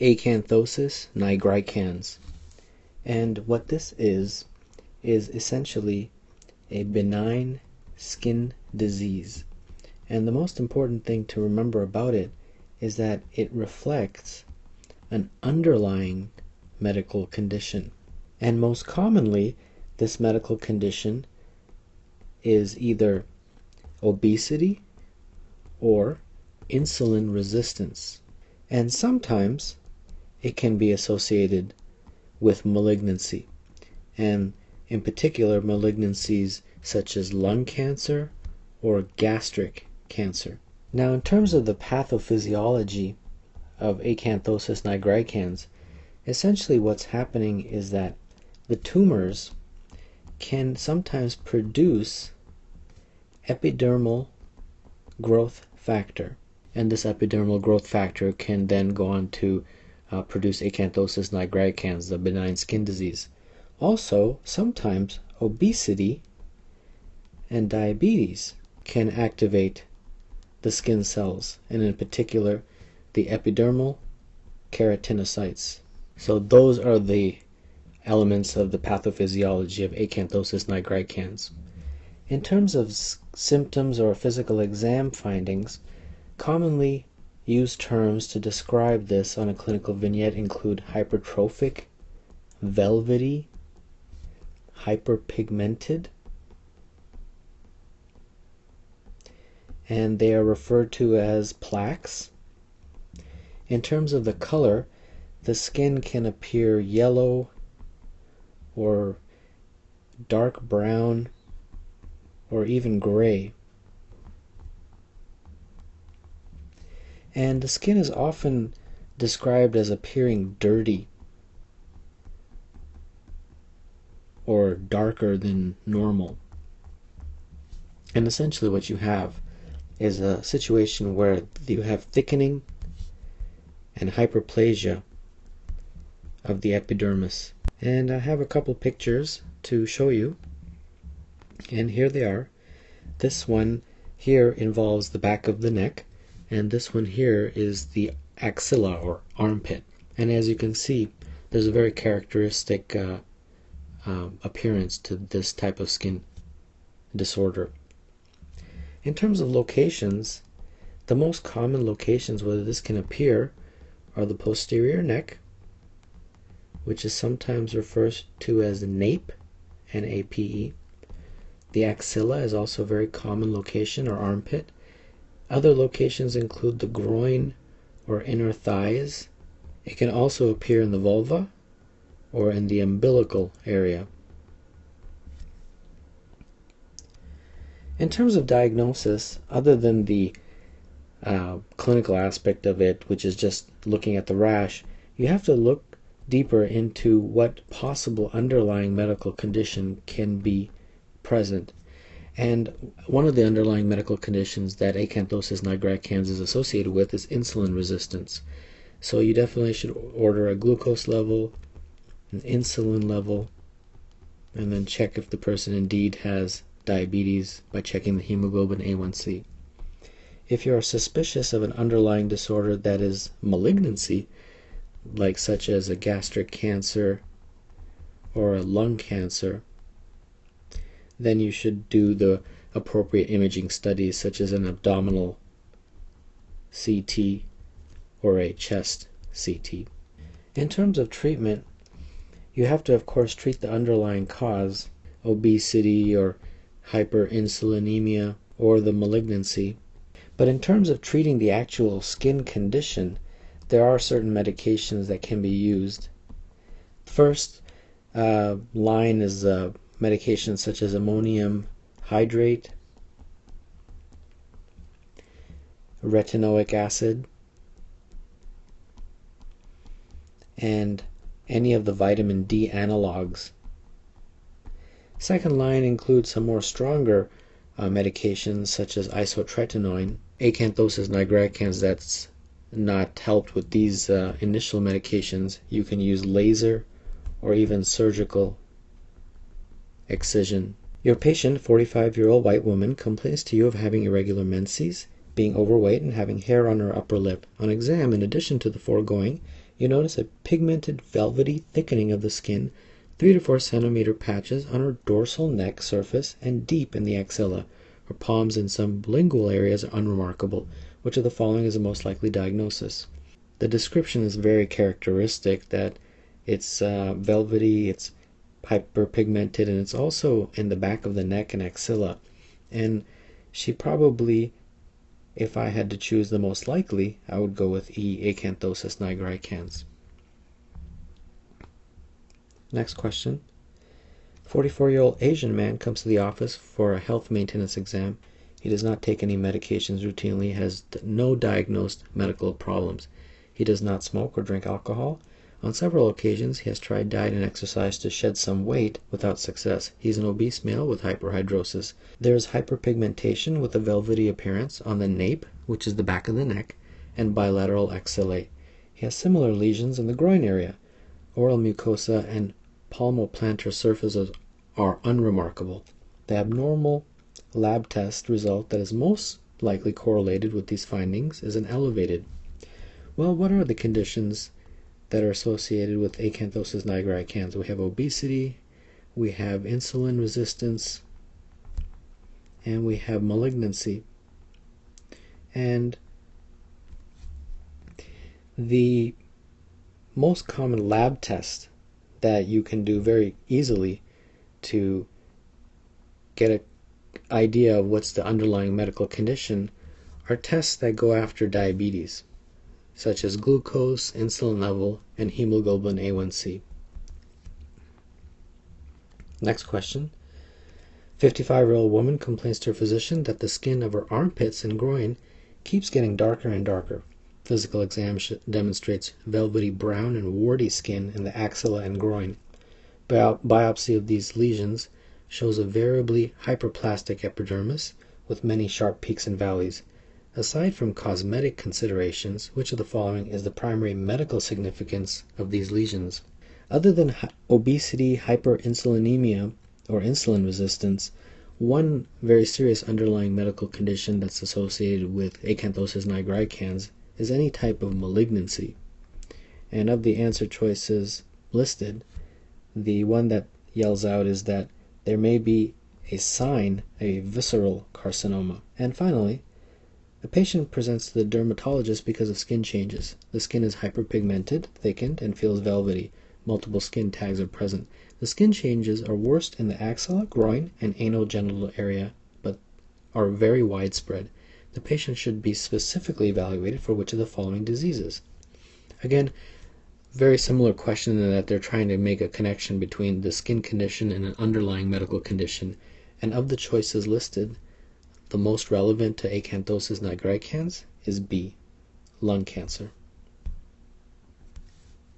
acanthosis nigricans. And what this is, is essentially a benign skin disease. And the most important thing to remember about it is that it reflects an underlying medical condition. And most commonly, this medical condition is either obesity or insulin resistance. And sometimes it can be associated with malignancy, and in particular, malignancies such as lung cancer or gastric cancer. Now, in terms of the pathophysiology of acanthosis nigricans, essentially what's happening is that the tumors can sometimes produce epidermal growth factor. And this epidermal growth factor can then go on to uh, produce acanthosis nigricans, the benign skin disease. Also, sometimes obesity and diabetes can activate the skin cells, and in particular, the epidermal keratinocytes. So those are the elements of the pathophysiology of acanthosis nigricans. In terms of symptoms or physical exam findings, commonly used terms to describe this on a clinical vignette include hypertrophic, velvety, hyperpigmented, and they are referred to as plaques. In terms of the color, the skin can appear yellow or dark brown or even gray. And the skin is often described as appearing dirty or darker than normal. And essentially, what you have is a situation where you have thickening and hyperplasia of the epidermis. And I have a couple pictures to show you. And here they are. This one here involves the back of the neck, and this one here is the axilla or armpit. And as you can see, there's a very characteristic uh, uh, appearance to this type of skin disorder. In terms of locations, the most common locations where this can appear are the posterior neck, which is sometimes referred to as nape, N-A-P-E. The axilla is also a very common location or armpit. Other locations include the groin or inner thighs. It can also appear in the vulva or in the umbilical area. In terms of diagnosis, other than the uh, clinical aspect of it, which is just looking at the rash, you have to look deeper into what possible underlying medical condition can be present. And one of the underlying medical conditions that acanthosis nigricans is associated with is insulin resistance. So you definitely should order a glucose level, an insulin level, and then check if the person indeed has diabetes by checking the hemoglobin A1C. If you are suspicious of an underlying disorder that is malignancy, like such as a gastric cancer or a lung cancer, then you should do the appropriate imaging studies such as an abdominal CT or a chest CT. In terms of treatment, you have to of course treat the underlying cause, obesity or hyperinsulinemia, or the malignancy. But in terms of treating the actual skin condition, there are certain medications that can be used. First uh, line is uh, medications such as ammonium hydrate, retinoic acid, and any of the vitamin D analogs Second line includes some more stronger uh, medications such as isotretinoin. Acanthosis nigricans that's not helped with these uh, initial medications, you can use laser or even surgical excision. Your patient, 45 year old white woman, complains to you of having irregular menses, being overweight, and having hair on her upper lip. On exam, in addition to the foregoing, you notice a pigmented velvety thickening of the skin, 3 to 4 centimeter patches on her dorsal neck surface and deep in the axilla. Her palms and some lingual areas are unremarkable. Which of the following is the most likely diagnosis? The description is very characteristic that it's uh, velvety, it's hyperpigmented, and it's also in the back of the neck and axilla. And she probably, if I had to choose the most likely, I would go with E. acanthosis nigricans. Next question. 44 year old Asian man comes to the office for a health maintenance exam. He does not take any medications routinely, has no diagnosed medical problems. He does not smoke or drink alcohol. On several occasions he has tried diet and exercise to shed some weight without success. He is an obese male with hyperhidrosis. There is hyperpigmentation with a velvety appearance on the nape, which is the back of the neck, and bilateral axillae. He has similar lesions in the groin area. Oral mucosa and palmoplantar surfaces are unremarkable. The abnormal lab test result that is most likely correlated with these findings is an elevated. Well, what are the conditions that are associated with acanthosis nigricans? We have obesity, we have insulin resistance, and we have malignancy. And the most common lab test that you can do very easily to get an idea of what's the underlying medical condition are tests that go after diabetes, such as glucose, insulin level, and hemoglobin A1C. Next question. 55 year old woman complains to her physician that the skin of her armpits and groin keeps getting darker and darker. Physical exam demonstrates velvety brown and warty skin in the axilla and groin. biopsy of these lesions shows a variably hyperplastic epidermis with many sharp peaks and valleys. Aside from cosmetic considerations, which of the following is the primary medical significance of these lesions? Other than obesity, hyperinsulinemia, or insulin resistance, one very serious underlying medical condition that's associated with acanthosis nigricans is any type of malignancy. And of the answer choices listed, the one that yells out is that there may be a sign a visceral carcinoma. And finally, a patient presents to the dermatologist because of skin changes. The skin is hyperpigmented, thickened, and feels velvety. Multiple skin tags are present. The skin changes are worst in the axilla, groin, and anogenital area, but are very widespread the patient should be specifically evaluated for which of the following diseases. Again, very similar question in that they're trying to make a connection between the skin condition and an underlying medical condition. And of the choices listed, the most relevant to acanthosis nigricans is B, lung cancer.